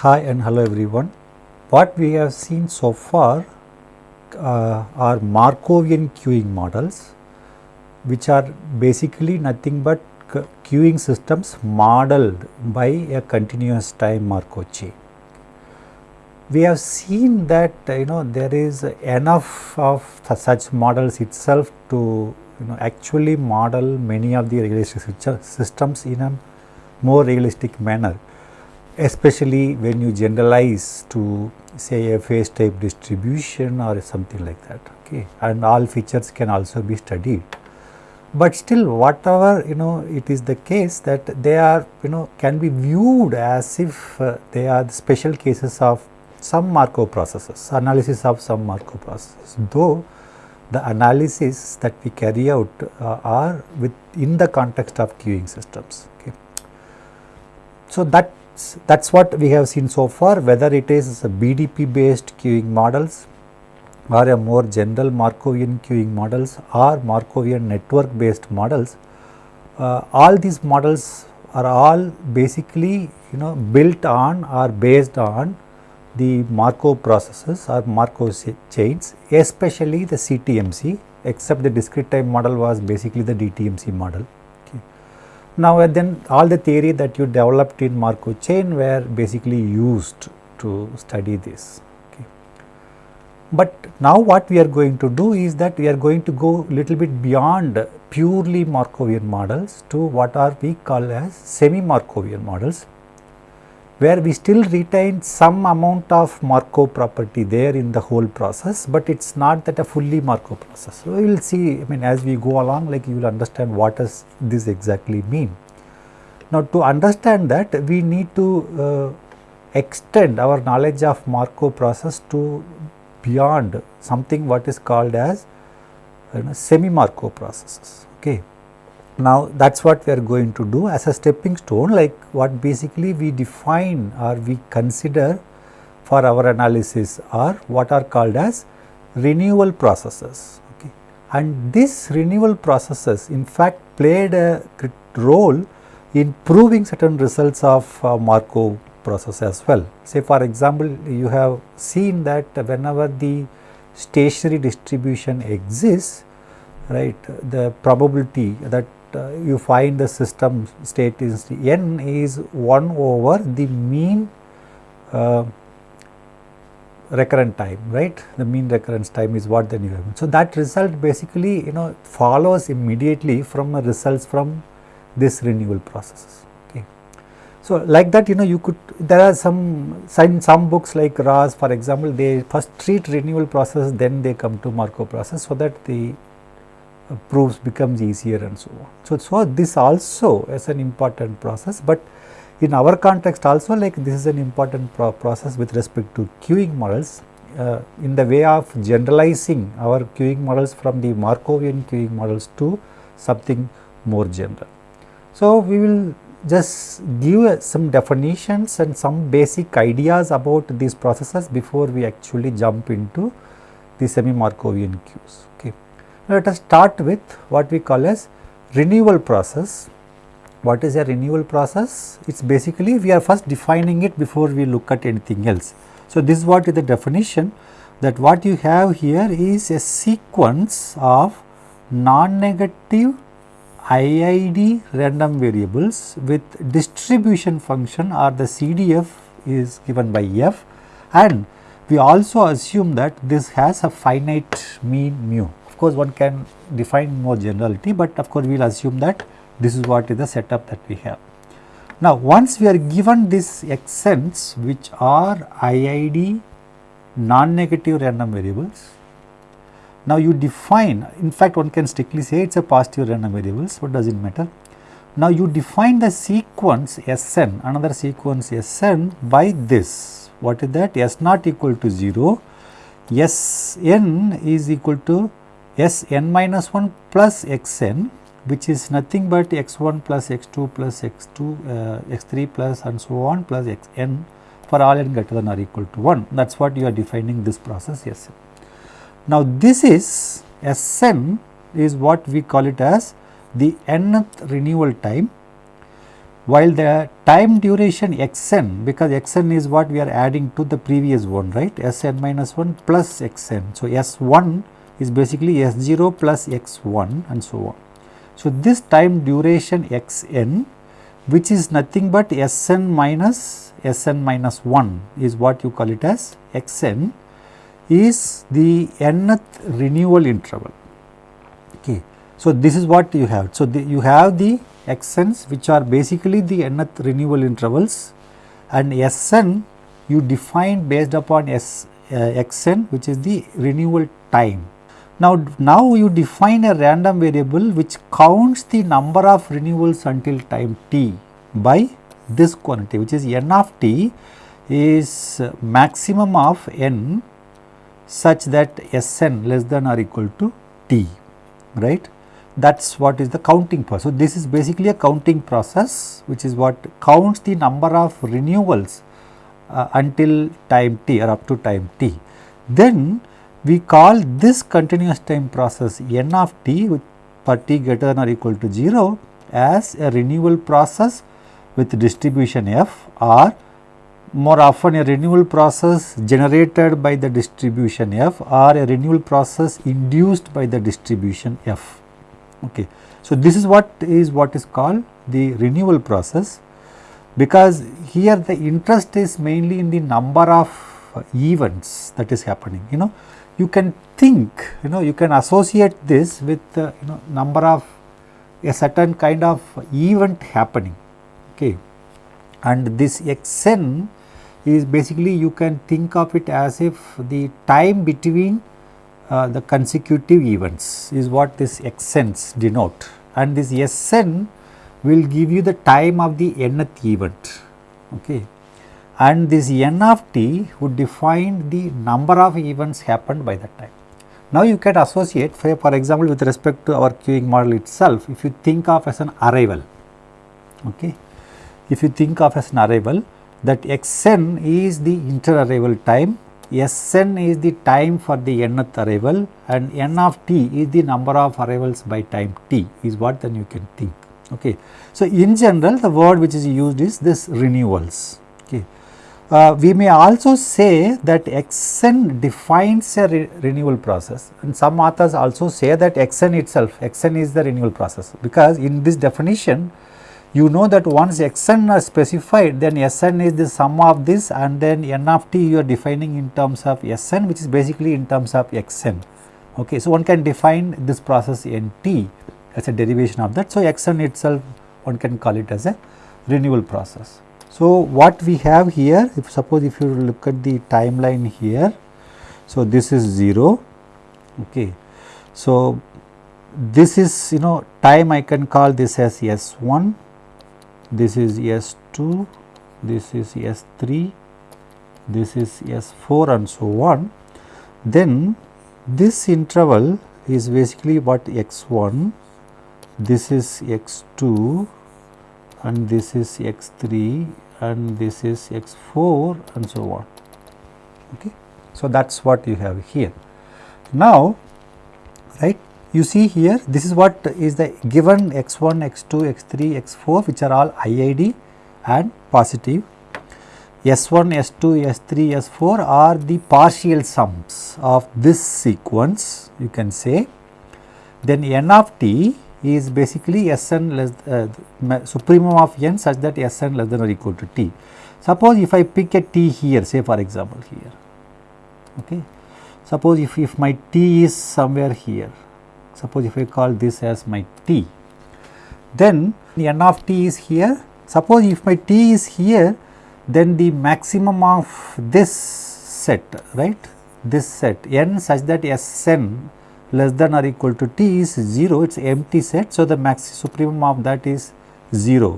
Hi and hello everyone. What we have seen so far uh, are Markovian queuing models which are basically nothing but queuing systems modeled by a continuous time Markov chain. We have seen that you know there is enough of such models itself to you know actually model many of the realistic systems in a more realistic manner especially when you generalize to say a phase type distribution or something like that okay? And all features can also be studied. But still whatever you know it is the case that they are you know can be viewed as if uh, they are the special cases of some Markov processes analysis of some Markov processes though the analysis that we carry out uh, are within the context of queuing systems okay? So that that's what we have seen so far whether it is BDP based queuing models or a more general Markovian queuing models or Markovian network based models. Uh, all these models are all basically you know built on or based on the Markov processes or Markov chains especially the CTMC except the discrete time model was basically the DTMC model. Now then all the theory that you developed in Markov chain were basically used to study this. Okay. But now what we are going to do is that we are going to go little bit beyond purely Markovian models to what are we call as semi-Markovian models where we still retain some amount of Markov property there in the whole process, but it is not that a fully Markov process. So, we will see I mean as we go along like you will understand what does this exactly mean. Now, to understand that we need to uh, extend our knowledge of Markov process to beyond something what is called as you know, semi Markov processes. Okay. Now, that is what we are going to do as a stepping stone like what basically we define or we consider for our analysis are what are called as renewal processes. Okay. And these renewal processes in fact played a role in proving certain results of uh, Markov process as well. Say for example, you have seen that whenever the stationary distribution exists, right, the probability that you find the system state is n is 1 over the mean uh, recurrent time right the mean recurrence time is what then you have. So, that result basically you know follows immediately from results from this renewal processes. Okay. So, like that you know you could there are some some, some books like Ross for example they first treat renewal process then they come to Markov process so that the proofs becomes easier and so on. So, so this also is an important process, but in our context also like this is an important pro process with respect to queuing models uh, in the way of generalizing our queuing models from the Markovian queuing models to something more general. So, we will just give uh, some definitions and some basic ideas about these processes before we actually jump into the semi Markovian queues. Let us start with what we call as renewal process. What is a renewal process? It is basically we are first defining it before we look at anything else. So, this is what is the definition that what you have here is a sequence of non-negative IID random variables with distribution function or the CDF is given by f and we also assume that this has a finite mean mu course one can define more generality, but of course we will assume that this is what is the setup that we have. Now, once we are given these xn's which are IID non-negative random variables, now you define in fact one can strictly say it is a positive random variables what does it matter. Now, you define the sequence Sn another sequence Sn by this what is that S not equal to 0 Sn is equal to s n minus 1 plus x n which is nothing but x 1 plus x 2 plus x 2 uh, x 3 plus and so on plus x n for all n greater than or equal to 1 that is what you are defining this process S n. Now this is S n is what we call it as the nth renewal time while the time duration xn because xn is what we are adding to the previous one right sn minus 1 plus xn. So, s1 is basically s0 plus x1 and so on. So, this time duration xn which is nothing but Sn minus Sn minus 1 is what you call it as Xn is the nth renewal interval. Okay. So, this is what you have. So, the, you have the Xn's which are basically the nth renewal intervals and Sn you define based upon S, uh, Xn which is the renewal time. Now, now you define a random variable which counts the number of renewals until time t by this quantity which is n of t is maximum of n such that Sn less than or equal to t right that is what is the counting process. So, this is basically a counting process which is what counts the number of renewals uh, until time t or up to time t. Then we call this continuous time process n of t with t greater than or equal to 0 as a renewal process with distribution f or more often a renewal process generated by the distribution f or a renewal process induced by the distribution f. Okay. So, this is what is what is called the renewal process because here the interest is mainly in the number of events that is happening you know you can think you know you can associate this with uh, you know number of a certain kind of event happening okay? And this xn is basically you can think of it as if the time between uh, the consecutive events is what this xn's denote. And this sn will give you the time of the nth event okay and this n of t would define the number of events happened by that time. Now, you can associate for, example, with respect to our queuing model itself, if you think of as an arrival, okay. if you think of as an arrival that xn is the inter-arrival time, sn is the time for the nth arrival and n of t is the number of arrivals by time t is what then you can think. Okay. So, in general the word which is used is this renewals. Okay. Uh, we may also say that xn defines a re renewal process and some authors also say that xn itself, xn is the renewal process because in this definition you know that once xn are specified then sn is the sum of this and then n of t you are defining in terms of sn which is basically in terms of xn. Okay. So, one can define this process nt as a derivation of that. So, xn itself one can call it as a renewal process. So, what we have here if suppose if you look at the timeline here. So, this is 0 okay. So, this is you know time I can call this as S1, this is S2, this is S3, this is S4 and so on. Then this interval is basically what X1, this is X2 and this is x3 and this is x4 and so on. Okay. So, that is what you have here. Now, right you see here this is what is the given x1, x2, x3, x4 which are all IID and positive. S1, S2, S3, S4 are the partial sums of this sequence you can say. Then n of t is basically Sn less uh, supremum of n such that Sn less than or equal to t. Suppose if I pick a t here say for example here okay. Suppose if, if my t is somewhere here suppose if I call this as my t then the n of t is here suppose if my t is here then the maximum of this set right this set n such that Sn less than or equal to t is 0 it is empty set. So, the max supremum of that is 0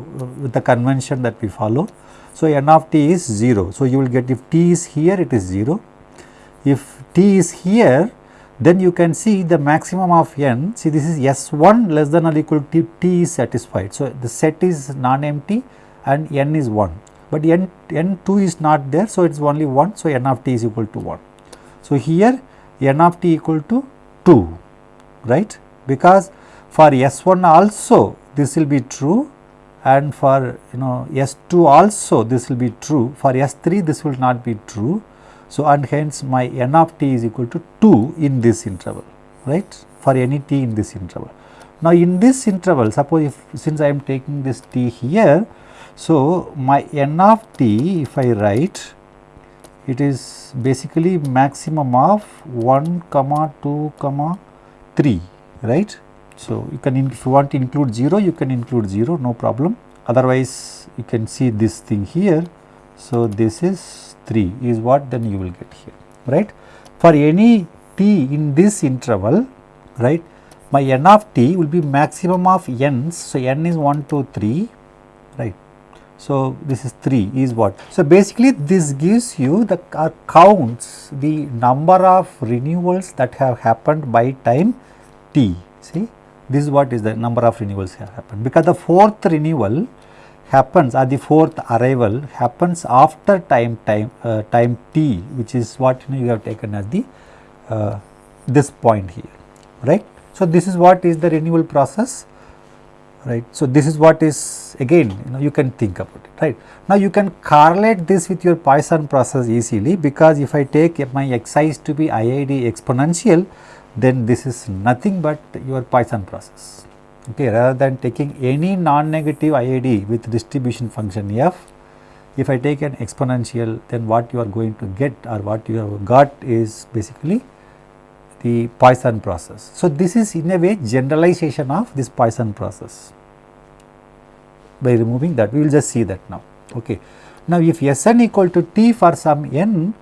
with the convention that we follow. So, n of t is 0. So, you will get if t is here it is 0. If t is here then you can see the maximum of n see this is S1 less than or equal to t is satisfied. So, the set is non-empty and n is 1, but n, n2 is not there. So, it is only 1. So, n of t is equal to 1. So, here n of t equal to 2 right because for S1 also this will be true and for you know S2 also this will be true for S3 this will not be true. So, and hence my n of t is equal to 2 in this interval right for any t in this interval. Now, in this interval suppose if since I am taking this t here. So, my n of t if I write it is basically maximum of 1 comma 2 comma 3 right so, you can if you want to include 0 you can include 0 no problem otherwise you can see this thing here. So, this is 3 is what then you will get here right. For any t in this interval right my n of t will be maximum of n's. So, n is 1 2 3 right. So, this is 3 is what. So, basically this gives you the uh, counts the number of renewals that have happened by time t see this is what is the number of renewals have happened because the fourth renewal happens or the fourth arrival happens after time time uh, time t which is what you know you have taken as the uh, this point here right. So, this is what is the renewal process right. So, this is what is again you know you can think about it right. Now, you can correlate this with your Poisson process easily because if I take my xi's to be IID exponential then this is nothing but your Poisson process. Okay, rather than taking any non-negative IID with distribution function f, if I take an exponential then what you are going to get or what you have got is basically the Poisson process. So, this is in a way generalization of this Poisson process by removing that we will just see that now. Okay. Now, if Sn equal to t for some n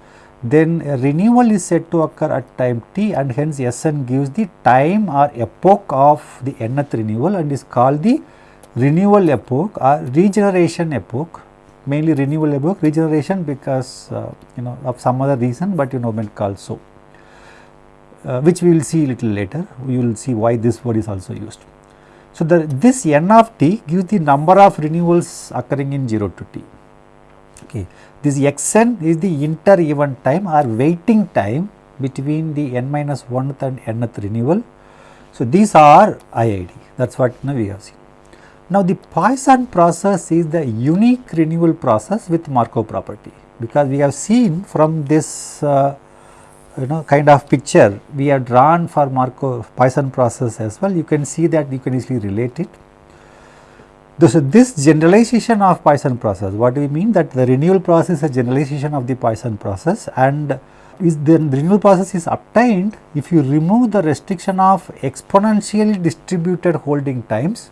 then renewal is said to occur at time t and hence Sn gives the time or epoch of the nth renewal and is called the renewal epoch or regeneration epoch mainly renewal epoch regeneration because uh, you know of some other reason but you know meant called so uh, which we will see little later we will see why this word is also used. So, the this n of t gives the number of renewals occurring in 0 to t okay. This xn is the inter event time or waiting time between the n minus 1th and nth renewal. So, these are IID that is what now we have seen. Now, the Poisson process is the unique renewal process with Markov property because we have seen from this uh, you know kind of picture we have drawn for Markov Poisson process as well. You can see that you can easily relate it. So, this generalization of Poisson process, what do we mean? That the renewal process is a generalization of the Poisson process and is the renewal process is obtained if you remove the restriction of exponentially distributed holding times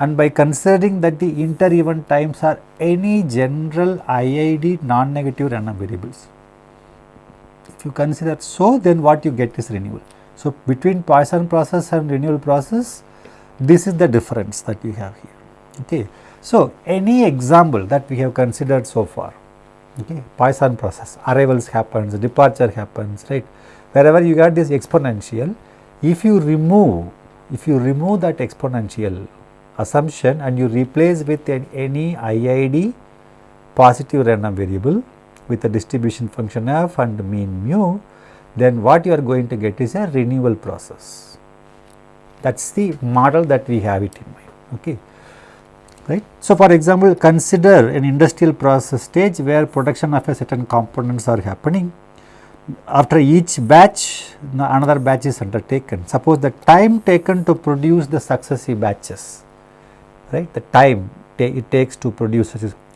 and by considering that the inter event times are any general IID non-negative random variables. You consider so then what you get is renewal. So, between Poisson process and renewal process this is the difference that we have here. Okay. So, any example that we have considered so far, okay, Poisson process, arrivals happens, departure happens, right. Wherever you got this exponential, if you remove, if you remove that exponential assumption and you replace with an, any IID positive random variable with a distribution function f and mean mu, then what you are going to get is a renewal process. That is the model that we have it in mind. Okay right. So, for example, consider an industrial process stage where production of a certain components are happening. After each batch, another batch is undertaken. Suppose the time taken to produce the successive batches, right, the time it takes to produce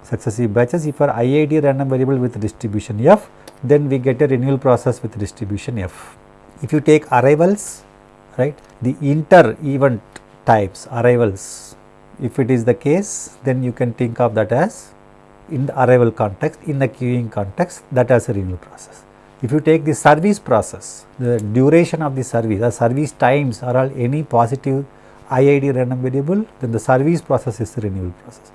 successive batches, if for IID random variable with distribution f, then we get a renewal process with distribution f. If you take arrivals, right, the inter event types arrivals if it is the case, then you can think of that as in the arrival context, in the queuing context that as a renewal process. If you take the service process, the duration of the service, the service times are all any positive IID random variable, then the service process is the renewal process.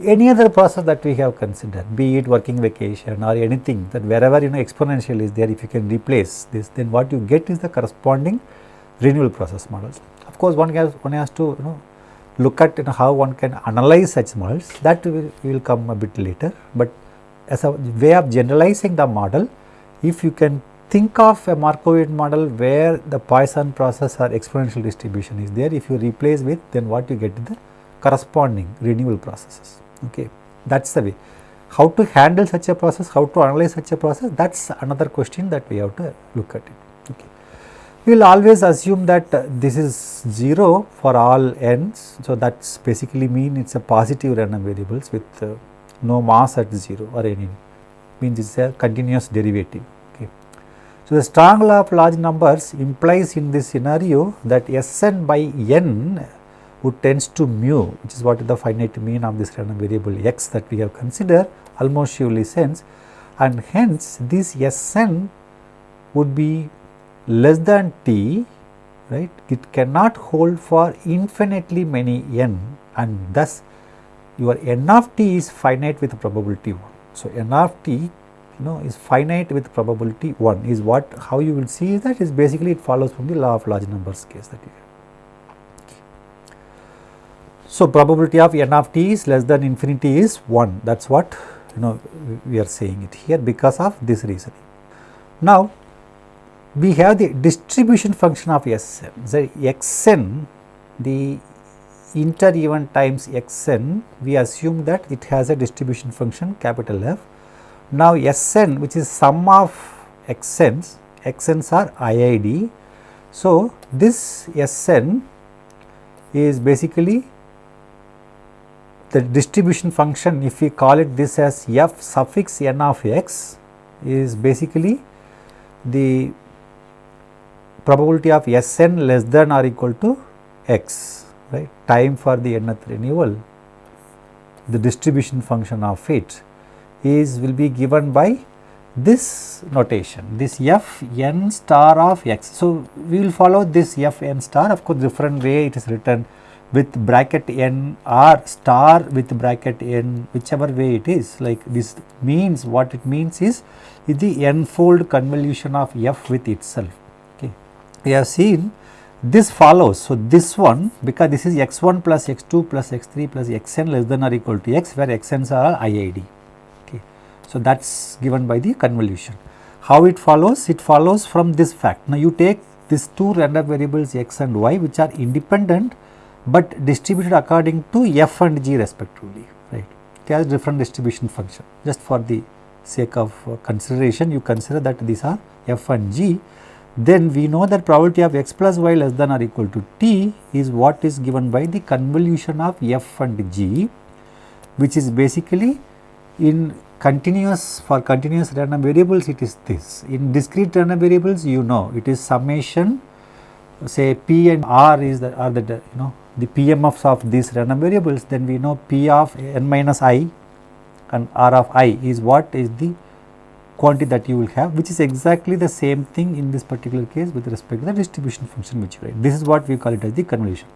Any other process that we have considered, be it working vacation or anything that wherever you know exponential is there, if you can replace this, then what you get is the corresponding renewal process models. Of course, one has, one has to you know look at you know, how one can analyze such models that will, will come a bit later, but as a way of generalizing the model, if you can think of a Markovian model where the Poisson process or exponential distribution is there, if you replace with then what you get is the corresponding renewal processes. Okay, that is the way. How to handle such a process, how to analyze such a process, that is another question that we have to look at it. Okay. We will always assume that uh, this is 0 for all n's. So, that is basically mean it is a positive random variables with uh, no mass at 0 or any means it is a continuous derivative. Okay. So, the strong law of large numbers implies in this scenario that Sn by n would tends to mu which is what is the finite mean of this random variable x that we have considered almost surely sense and hence this Sn would be less than t right it cannot hold for infinitely many n and thus your n of t is finite with probability 1. So, n of t you know is finite with probability 1 is what how you will see is that is basically it follows from the law of large numbers case that you. So, probability of n of t is less than infinity is 1 that is what you know we are saying it here because of this reasoning. Now, we have the distribution function of Sn. So, Xn the inter event times Xn we assume that it has a distribution function capital F. Now, Sn which is sum of Xn's, Xn's are IID. So, this Sn is basically the distribution function if we call it this as f suffix n of x is basically the probability of Sn less than or equal to x right? Time for the nth renewal. The distribution function of it is will be given by this notation this f n star of x. So, we will follow this f n star. Of course different way it is written with bracket n or star with bracket n whichever way it is like this means what it means is, is the n fold convolution of f with itself Okay. we have seen this follows. So, this one because this is x 1 plus x 2 plus x 3 plus x n less than or equal to x where x n's are IID. Okay. So, that is given by the convolution. How it follows? It follows from this fact. Now, you take these two random variables x and y which are independent, but distributed according to f and g respectively right. It has different distribution function just for the sake of uh, consideration you consider that these are f and g then we know that probability of x plus y less than or equal to t is what is given by the convolution of f and g which is basically in continuous for continuous random variables it is this in discrete random variables you know it is summation say p and r is the are the you know the pmfs of these random variables then we know p of n minus i and r of i is what is the quantity that you will have which is exactly the same thing in this particular case with respect to the distribution function which you write. This is what we call it as the convolution.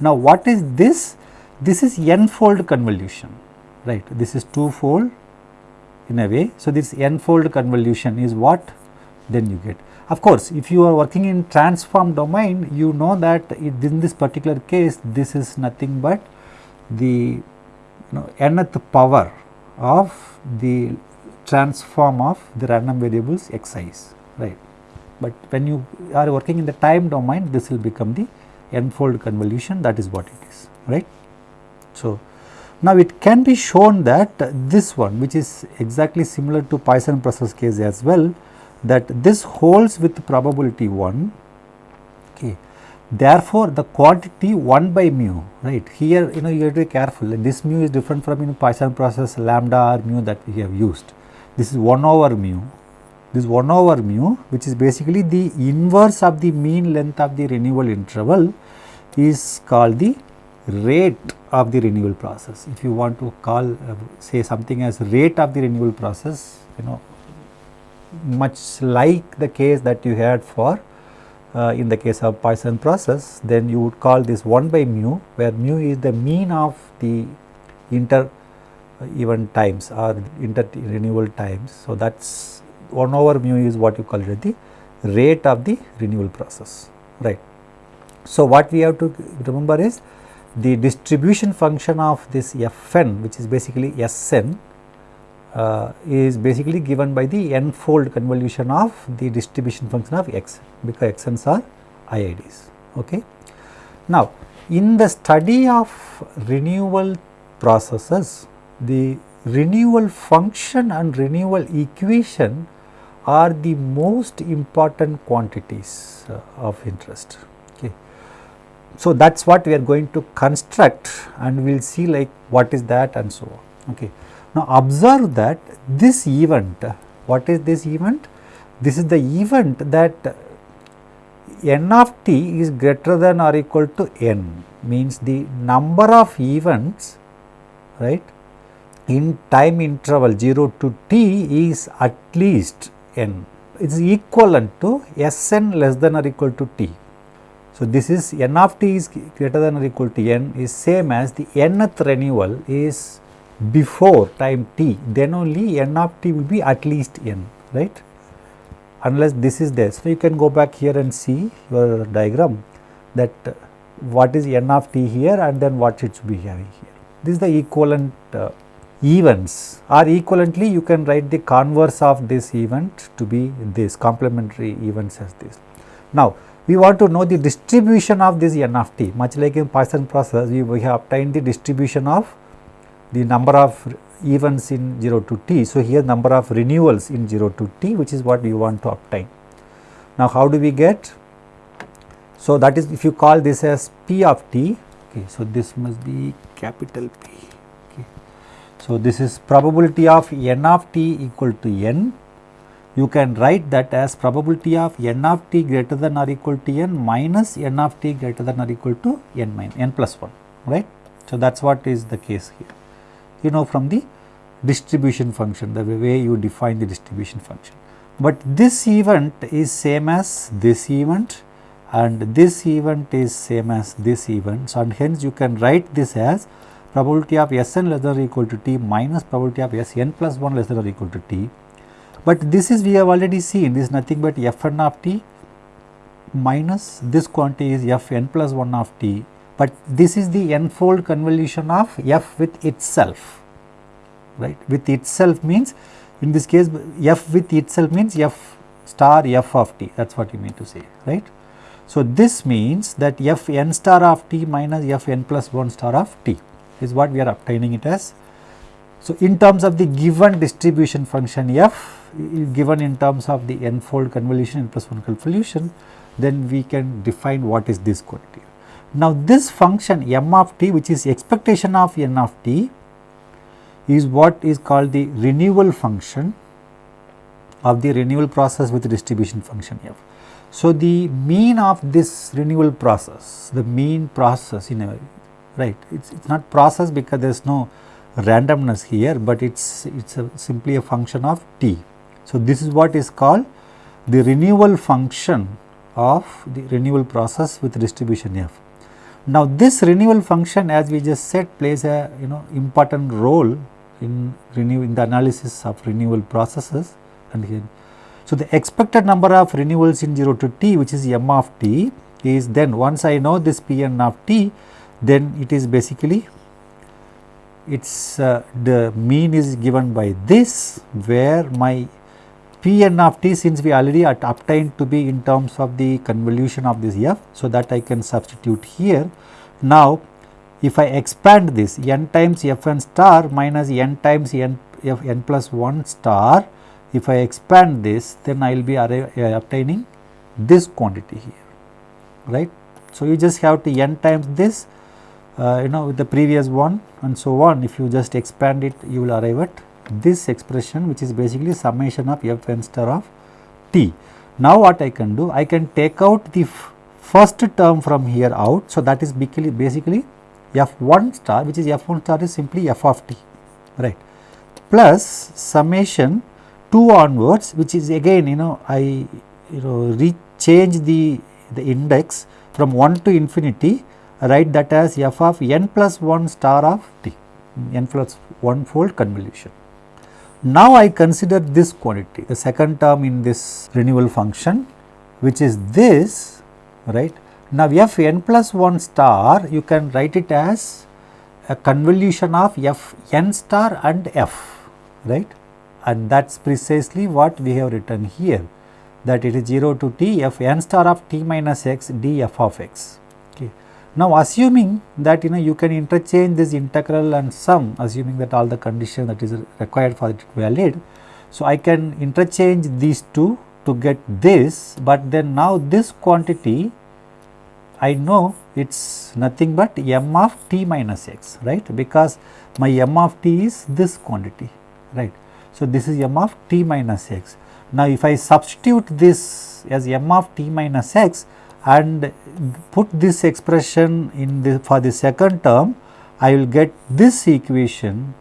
Now, what is this? This is n-fold convolution, right. This is two-fold in a way. So, this n-fold convolution is what then you get. Of course, if you are working in transform domain, you know that in this particular case, this is nothing but the you know nth power of the transform of the random variables xi's right. But when you are working in the time domain this will become the n-fold convolution that is what it is right. So, now it can be shown that this one which is exactly similar to Poisson process case as well that this holds with probability 1 okay. Therefore, the quantity 1 by mu right here you know you have to be careful this mu is different from you know Poisson process lambda or mu that we have used this is 1 over mu this 1 over mu which is basically the inverse of the mean length of the renewal interval is called the rate of the renewal process. If you want to call uh, say something as rate of the renewal process you know much like the case that you had for uh, in the case of Poisson process then you would call this 1 by mu where mu is the mean of the inter event times or inter renewal times. So, that is 1 over mu is what you call it the rate of the renewal process right. So, what we have to remember is the distribution function of this Fn which is basically Sn uh, is basically given by the n fold convolution of the distribution function of x because xn's are IIDs. Okay. Now, in the study of renewal processes, the renewal function and renewal equation are the most important quantities uh, of interest. Okay. So, that is what we are going to construct and we will see like what is that and so on. Okay. Now, observe that this event, what is this event? This is the event that n of t is greater than or equal to n means the number of events right in time interval 0 to t is at least n. It is equivalent to S n less than or equal to t. So, this is n of t is greater than or equal to n is same as the nth renewal is before time t then only n of t will be at least n right unless this is there. So, you can go back here and see your diagram that what is n of t here and then what should be having here. This is the equivalent uh, events or equivalently you can write the converse of this event to be this complementary events as this. Now, we want to know the distribution of this n of t much like in Poisson process we, we have obtained the distribution of the number of events in 0 to t. So, here number of renewals in 0 to t which is what we want to obtain. Now, how do we get? So, that is if you call this as p of t, okay, so this must be capital P. Okay. So, this is probability of n of t equal to n. You can write that as probability of n of t greater than or equal to n minus n of t greater than or equal to n minus n plus 1, right. So, that is what is the case here you know from the distribution function the way you define the distribution function. But this event is same as this event and this event is same as this event. So, and hence you can write this as probability of S n less than or equal to t minus probability of S n plus 1 less than or equal to t. But this is we have already seen this is nothing but f n of t minus this quantity is f n plus 1 of t but this is the n-fold convolution of f with itself, right. With itself means in this case f with itself means f star f of t that is what you mean to say, right. So, this means that f n star of t minus f n plus 1 star of t is what we are obtaining it as. So, in terms of the given distribution function f given in terms of the n-fold convolution n plus 1 convolution then we can define what is this quantity. Now, this function m of t which is expectation of n of t is what is called the renewal function of the renewal process with distribution function f. So, the mean of this renewal process, the mean process in a right, it is not process because there is no randomness here, but it is it is simply a function of t. So, this is what is called the renewal function of the renewal process with distribution f. Now, this renewal function as we just said plays a you know important role in renew in the analysis of renewal processes and. So, the expected number of renewals in 0 to t which is m of t is then once I know this p n of t then it is basically its uh, the mean is given by this where my p n of t since we already obtained to be in terms of the convolution of this f. So, that I can substitute here. Now, if I expand this n times f n star minus n times n f n plus 1 star, if I expand this then I will be uh, obtaining this quantity here, right. So, you just have to n times this uh, you know with the previous one and so on if you just expand it you will arrive at this expression which is basically summation of f n star of t. Now, what I can do? I can take out the first term from here out. So, that is basically, basically f 1 star which is f 1 star is simply f of t right plus summation 2 onwards which is again you know I you know rechange the the index from 1 to infinity write that as f of n plus 1 star of t n plus 1 fold convolution. Now, I consider this quantity the second term in this renewal function which is this right. Now, f n plus 1 star you can write it as a convolution of f n star and f right and that is precisely what we have written here that it is 0 to t f n star of t minus x d f of x. Okay. Now, assuming that you know you can interchange this integral and sum assuming that all the condition that is required for it to valid. So, I can interchange these two to get this, but then now this quantity I know it is nothing but m of t minus x right because my m of t is this quantity right. So, this is m of t minus x. Now, if I substitute this as m of t minus x and put this expression in the for the second term, I will get this equation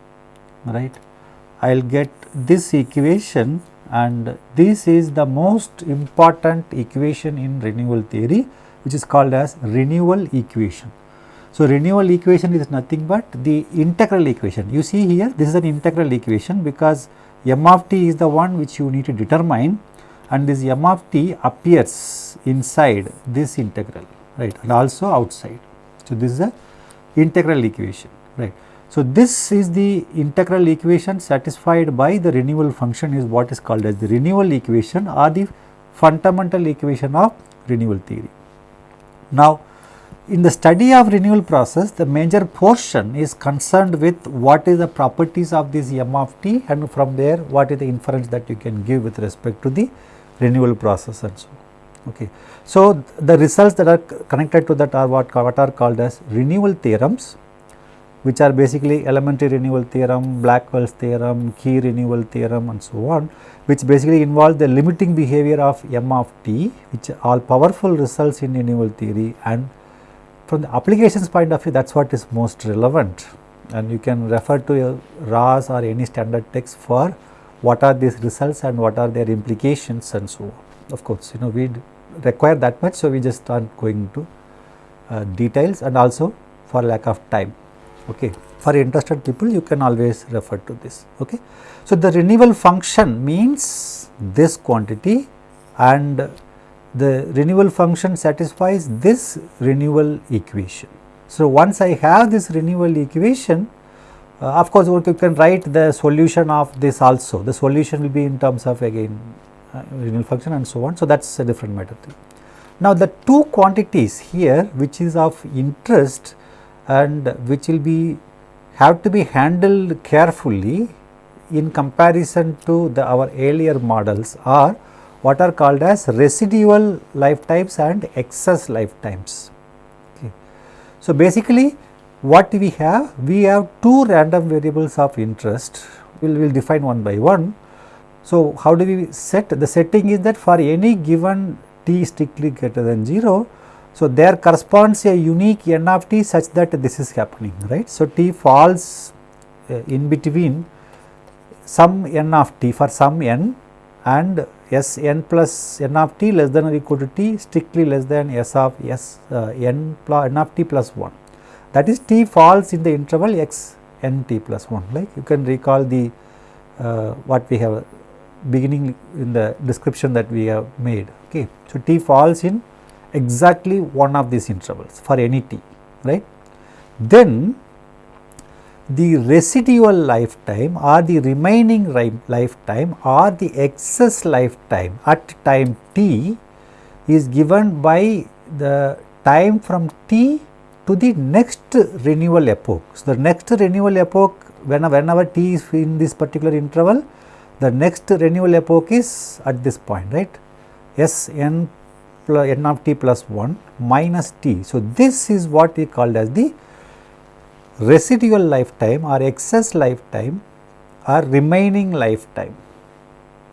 right. I will get this equation and this is the most important equation in renewal theory which is called as renewal equation. So, renewal equation is nothing but the integral equation. You see here this is an integral equation because m of t is the one which you need to determine and this m of t appears inside this integral right and also outside. So, this is a integral equation right. So, this is the integral equation satisfied by the renewal function is what is called as the renewal equation or the fundamental equation of renewal theory. Now, in the study of renewal process, the major portion is concerned with what is the properties of this m of t and from there what is the inference that you can give with respect to the renewal process and so on. Okay. So, the results that are connected to that are what, what are called as renewal theorems which are basically elementary renewal theorem, Blackwell's theorem, key renewal theorem and so on which basically involve the limiting behavior of m of t which all powerful results in renewal theory and from the applications point of view that is what is most relevant and you can refer to Ross or any standard text for what are these results and what are their implications and so on. Of course, you know we require that much, so we just are not going into uh, details and also for lack of time. Okay. For interested people, you can always refer to this. Okay. So, the renewal function means this quantity and the renewal function satisfies this renewal equation. So, once I have this renewal equation, of course, you can write the solution of this also. The solution will be in terms of again uh, renewal function and so on. So, that is a different matter. Now, the two quantities here which is of interest and which will be have to be handled carefully in comparison to the our earlier models are what are called as residual lifetimes and excess lifetimes. Okay. So, basically what we have? We have two random variables of interest, we will we'll define one by one. So, how do we set? The setting is that for any given t strictly greater than 0, so there corresponds a unique n of t such that this is happening, right. So, t falls uh, in between some n of t for some n and s n plus n of t less than or equal to t strictly less than s of s uh, n, n of t plus 1 that is t falls in the interval x n t plus 1 like you can recall the uh, what we have beginning in the description that we have made okay. So t falls in exactly one of these intervals for any t right. Then the residual lifetime or the remaining lifetime or the excess lifetime at time t is given by the time from t to the next renewal epoch. So, the next renewal epoch when, whenever t is in this particular interval, the next renewal epoch is at this point right s n plus n of t plus 1 minus t. So, this is what we called as the residual lifetime or excess lifetime or remaining lifetime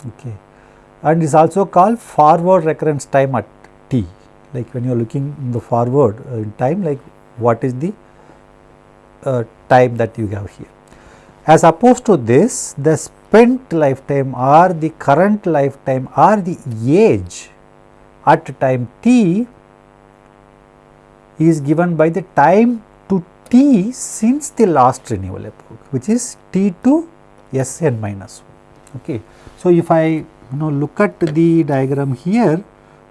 okay. and is also called forward recurrence time at t like when you are looking in the forward uh, in time like what is the uh, time that you have here. As opposed to this, the spent lifetime or the current lifetime or the age at time t is given by the time to t since the last renewal epoch which is t to s n minus 1. Okay. So, if I you know look at the diagram here,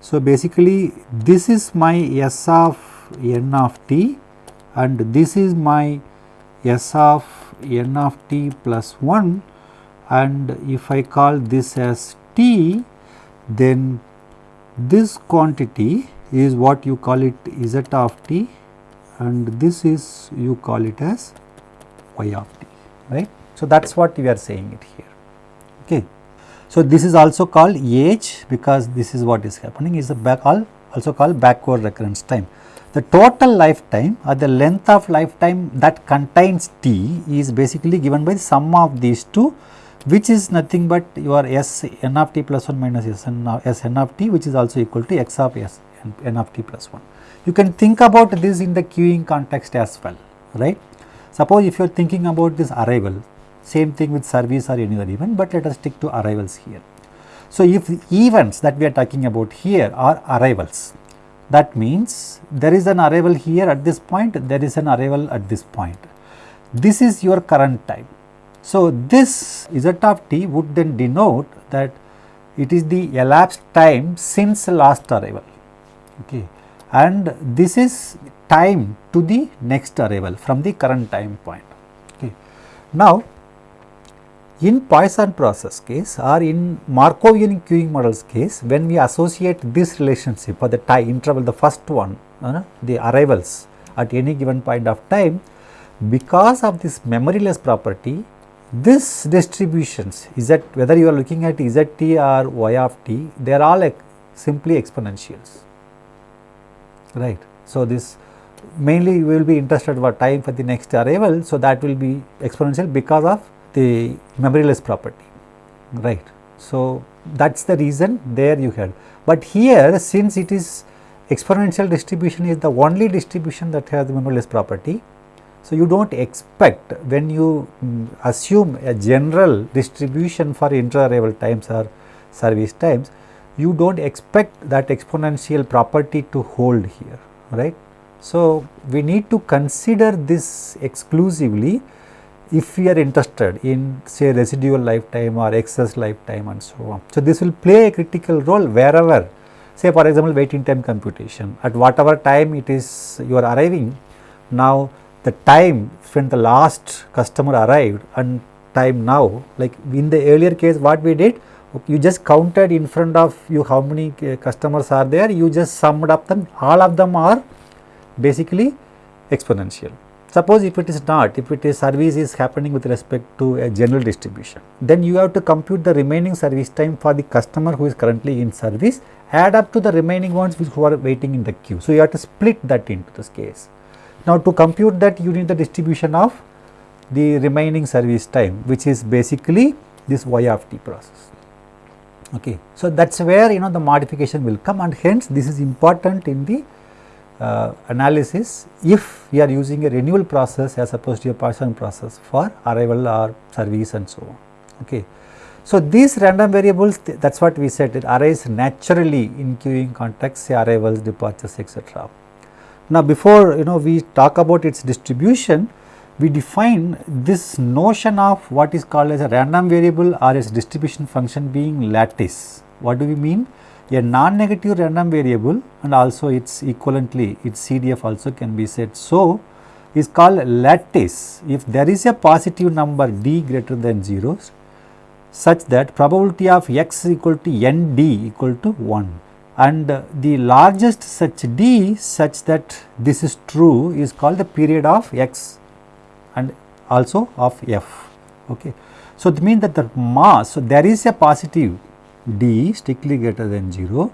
so basically this is my s of n of t and this is my s of n of t plus 1 and if I call this as t then this quantity is what you call it z of t and this is you call it as y of t right. So, that is what we are saying it here. Okay. So, this is also called age because this is what is happening is the back all also called backward recurrence time. The total lifetime or the length of lifetime that contains t is basically given by the sum of these two which is nothing but your s n of t plus 1 minus s n of, s n of t which is also equal to x of s n, n of t plus 1. You can think about this in the queuing context as well right. Suppose if you are thinking about this arrival same thing with service or any other event, but let us stick to arrivals here. So, if events that we are talking about here are arrivals, that means there is an arrival here at this point, there is an arrival at this point. This is your current time. So, this z of t would then denote that it is the elapsed time since last arrival okay. and this is time to the next arrival from the current time point. Okay. Now, in Poisson process case or in Markovian queuing models case, when we associate this relationship or the time interval, the first one, uh, the arrivals at any given point of time, because of this memoryless property, this distributions is that whether you are looking at zt or y of t, they are all like simply exponentials, right. So, this mainly we will be interested about time for the next arrival. So, that will be exponential because of the memoryless property right. So, that is the reason there you had, but here since it is exponential distribution is the only distribution that has the memoryless property. So, you do not expect when you um, assume a general distribution for inter-arrival times or service times, you do not expect that exponential property to hold here, right. So, we need to consider this exclusively if we are interested in say residual lifetime or excess lifetime and so on. So, this will play a critical role wherever say for example, waiting time computation at whatever time it is you are arriving now the time when the last customer arrived and time now like in the earlier case what we did you just counted in front of you how many uh, customers are there you just summed up them all of them are basically exponential Suppose if it is not, if it is service is happening with respect to a general distribution, then you have to compute the remaining service time for the customer who is currently in service, add up to the remaining ones which who are waiting in the queue. So, you have to split that into this case. Now, to compute that you need the distribution of the remaining service time which is basically this y of t process. Okay. So, that is where you know the modification will come and hence this is important in the uh, analysis if we are using a renewal process as opposed to a Poisson process for arrival or service and so on. Okay. So, these random variables th that is what we said it arise naturally in queuing context say arrivals, departures etc. Now, before you know we talk about its distribution, we define this notion of what is called as a random variable or its distribution function being lattice. What do we mean? A non-negative random variable and also its equivalently its CDF also can be said. So, is called lattice if there is a positive number d greater than 0 such that probability of x equal to n d equal to 1 and the largest such d such that this is true is called the period of x and also of f. Okay. So, it means that the mass, so there is a positive d strictly greater than 0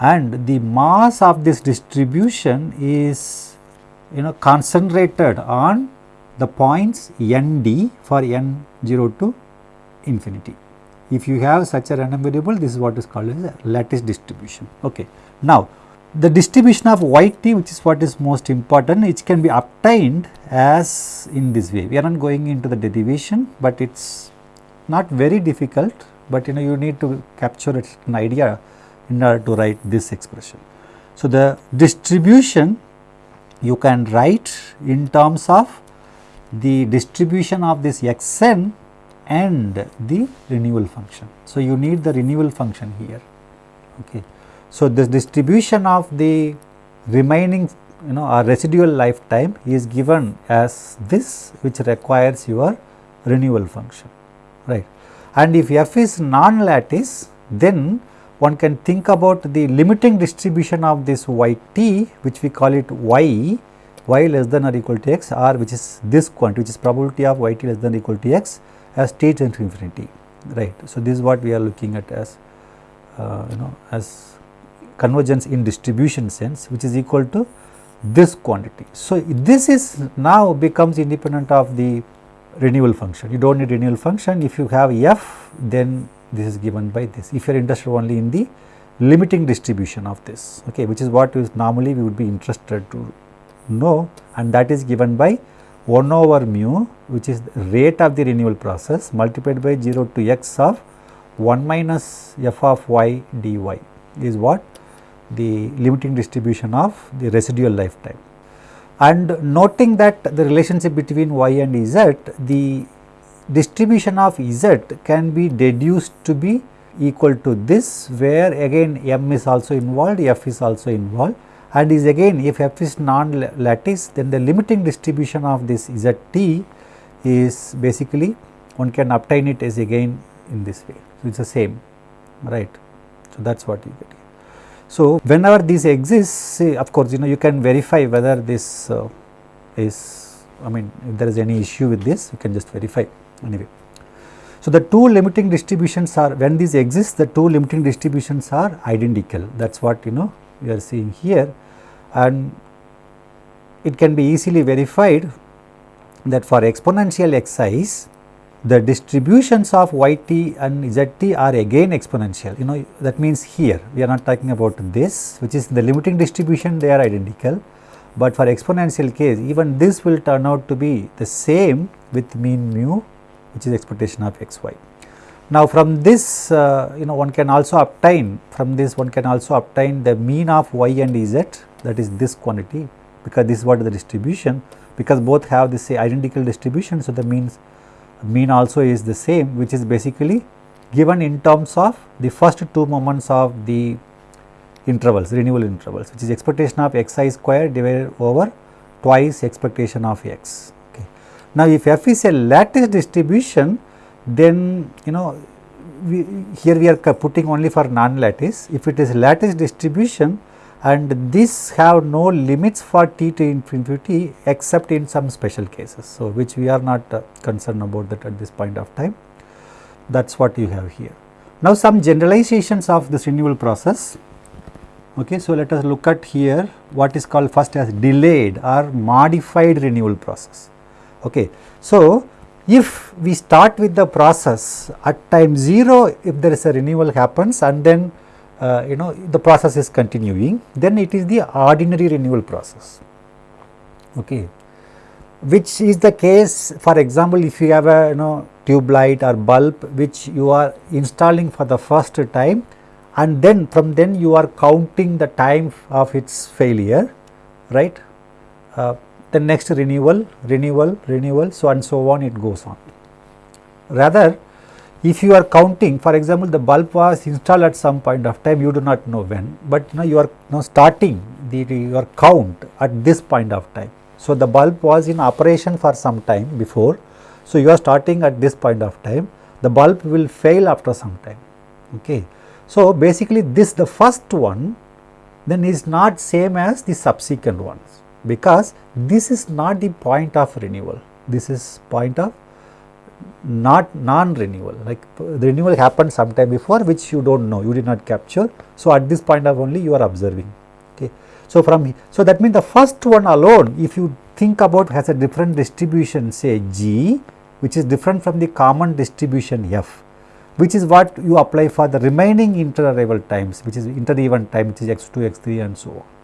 and the mass of this distribution is you know concentrated on the points n d for n 0 to infinity. If you have such a random variable this is what is called as a lattice distribution. Okay. Now, the distribution of y t which is what is most important which can be obtained as in this way. We are not going into the derivation, but it is not very difficult but you know you need to capture an idea in order to write this expression. So, the distribution you can write in terms of the distribution of this x n and the renewal function. So, you need the renewal function here. Okay. So, this distribution of the remaining you know our residual lifetime is given as this which requires your renewal function right and if f is non-lattice then one can think about the limiting distribution of this y t which we call it y y less than or equal to x r which is this quantity which is probability of y t less than or equal to x as t tends to infinity right. So, this is what we are looking at as uh, you know as convergence in distribution sense which is equal to this quantity. So, this is now becomes independent of the renewal function. You do not need renewal function if you have f then this is given by this if you are interested only in the limiting distribution of this okay which is what is normally we would be interested to know and that is given by 1 over mu which is the rate of the renewal process multiplied by 0 to x of 1 minus f of y dy is what the limiting distribution of the residual lifetime. And noting that the relationship between y and z, the distribution of z can be deduced to be equal to this where again m is also involved, f is also involved and is again if f is non-lattice then the limiting distribution of this zt is basically one can obtain it as again in this way. So, it is the same right. So, that is what you get. So, whenever this exists of course, you know you can verify whether this uh, is I mean if there is any issue with this you can just verify anyway. So, the two limiting distributions are when these exist the two limiting distributions are identical that is what you know we are seeing here and it can be easily verified that for exponential exercise the distributions of yt and zt are again exponential you know that means here we are not talking about this which is the limiting distribution they are identical but for exponential case even this will turn out to be the same with mean mu which is expectation of xy. Now from this uh, you know one can also obtain from this one can also obtain the mean of y and z that is this quantity because this is what the distribution because both have this identical distribution. So, the means mean also is the same which is basically given in terms of the first two moments of the intervals renewal intervals which is expectation of xi square divided over twice expectation of x. Okay. Now, if f is a lattice distribution then you know we, here we are putting only for non lattice if it is lattice distribution and this have no limits for t to infinity except in some special cases. So, which we are not uh, concerned about that at this point of time that is what you have here. Now, some generalizations of this renewal process. Okay, so, let us look at here what is called first as delayed or modified renewal process. Okay. So, if we start with the process at time 0 if there is a renewal happens and then uh, you know the process is continuing then it is the ordinary renewal process. Okay. Which is the case for example if you have a you know tube light or bulb which you are installing for the first time and then from then you are counting the time of its failure right? Uh, the next renewal renewal renewal so and so on it goes on. Rather if you are counting for example the bulb was installed at some point of time you do not know when but you know you are now starting the, your count at this point of time. So the bulb was in operation for some time before so you are starting at this point of time the bulb will fail after some time okay? So basically this the first one then is not same as the subsequent ones because this is not the point of renewal this is point of not non-renewal like the renewal happened sometime before which you do not know you did not capture. So, at this point of only you are observing okay. So, from so that means the first one alone if you think about has a different distribution say g which is different from the common distribution f which is what you apply for the remaining inter-arrival times which is inter-event time which is x2 x3 and so on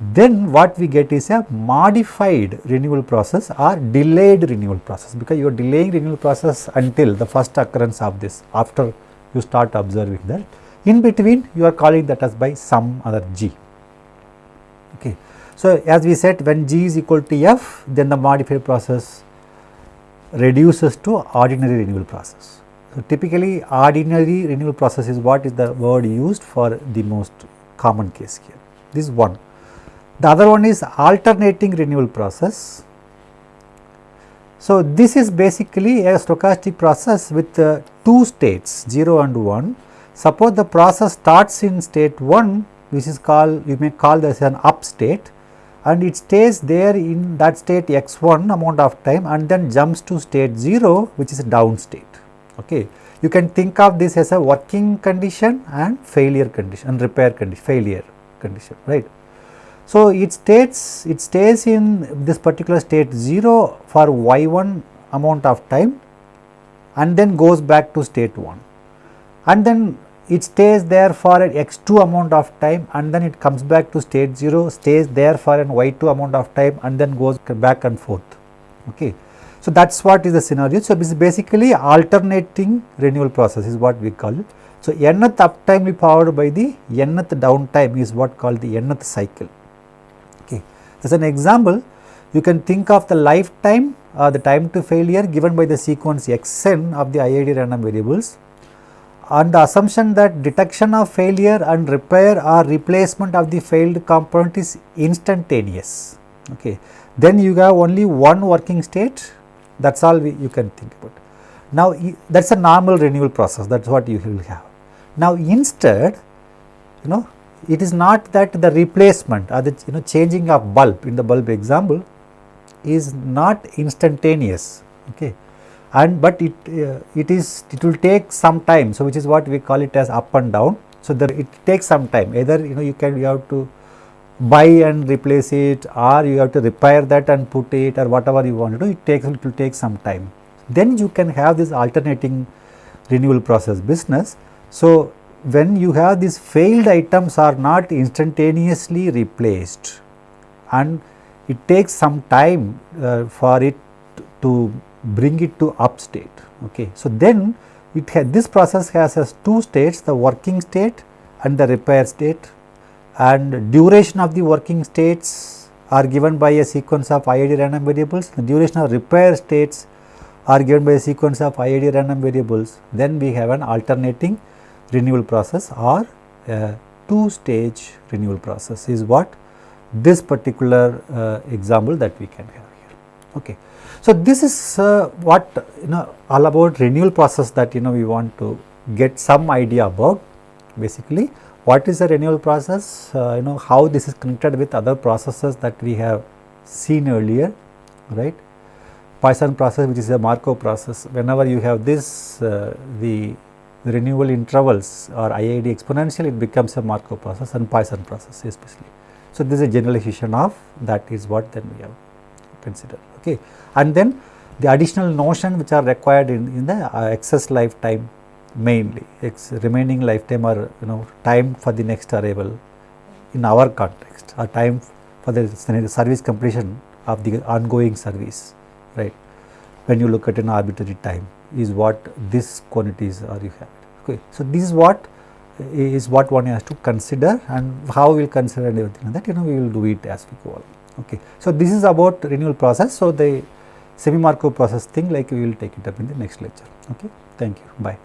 then what we get is a modified renewal process or delayed renewal process because you are delaying renewal process until the first occurrence of this after you start observing that. In between you are calling that as by some other g. Okay. So as we said when g is equal to f then the modified process reduces to ordinary renewal process. So typically ordinary renewal process is what is the word used for the most common case here. This is one the other one is alternating renewal process. So, this is basically a stochastic process with uh, two states 0 and 1. Suppose the process starts in state 1 which is called you may call this an up state and it stays there in that state x1 amount of time and then jumps to state 0 which is a down state. Okay. You can think of this as a working condition and failure condition and repair condition, failure condition, right. So, it states it stays in this particular state 0 for y1 amount of time and then goes back to state 1 and then it stays there for an x2 amount of time and then it comes back to state 0 stays there for an y2 amount of time and then goes back and forth. Okay. So, that is what is the scenario. So, this is basically alternating renewal process is what we call it. So, nth uptime be powered by the nth downtime is what called the nth cycle. As an example, you can think of the lifetime uh, the time to failure given by the sequence xn of the IID random variables on the assumption that detection of failure and repair or replacement of the failed component is instantaneous. Okay. Then you have only one working state that is all we, you can think about. Now, that is a normal renewal process that is what you will have. Now, instead you know it is not that the replacement or the you know changing of bulb in the bulb example is not instantaneous. Okay? And but it uh, it is it will take some time. So which is what we call it as up and down. So there it takes some time. Either you know you can you have to buy and replace it or you have to repair that and put it or whatever you want to do. It takes it will take some time. Then you can have this alternating renewal process business. So when you have these failed items are not instantaneously replaced and it takes some time uh, for it to bring it to up state. Okay. So, then it this process has, has two states the working state and the repair state and duration of the working states are given by a sequence of IID random variables, the duration of repair states are given by a sequence of IID random variables, then we have an alternating renewal process or a two stage renewal process is what this particular uh, example that we can have here. Okay. So, this is uh, what you know all about renewal process that you know we want to get some idea about basically what is the renewal process uh, you know how this is connected with other processes that we have seen earlier right Poisson process which is a Markov process whenever you have this uh, the renewal intervals or IID exponential it becomes a Markov process and Poisson process especially. So, this is a generalization of that is what then we have considered okay. And then the additional notion which are required in, in the uh, excess lifetime mainly ex remaining lifetime or you know time for the next arrival in our context or time for the service completion of the ongoing service right. When you look at an arbitrary time is what this quantities are you have okay. So this is what is what one has to consider and how we will consider and everything that you know we will do it as we go along. Okay. So this is about renewal process. So the semi markov process thing like we will take it up in the next lecture. Okay. Thank you. Bye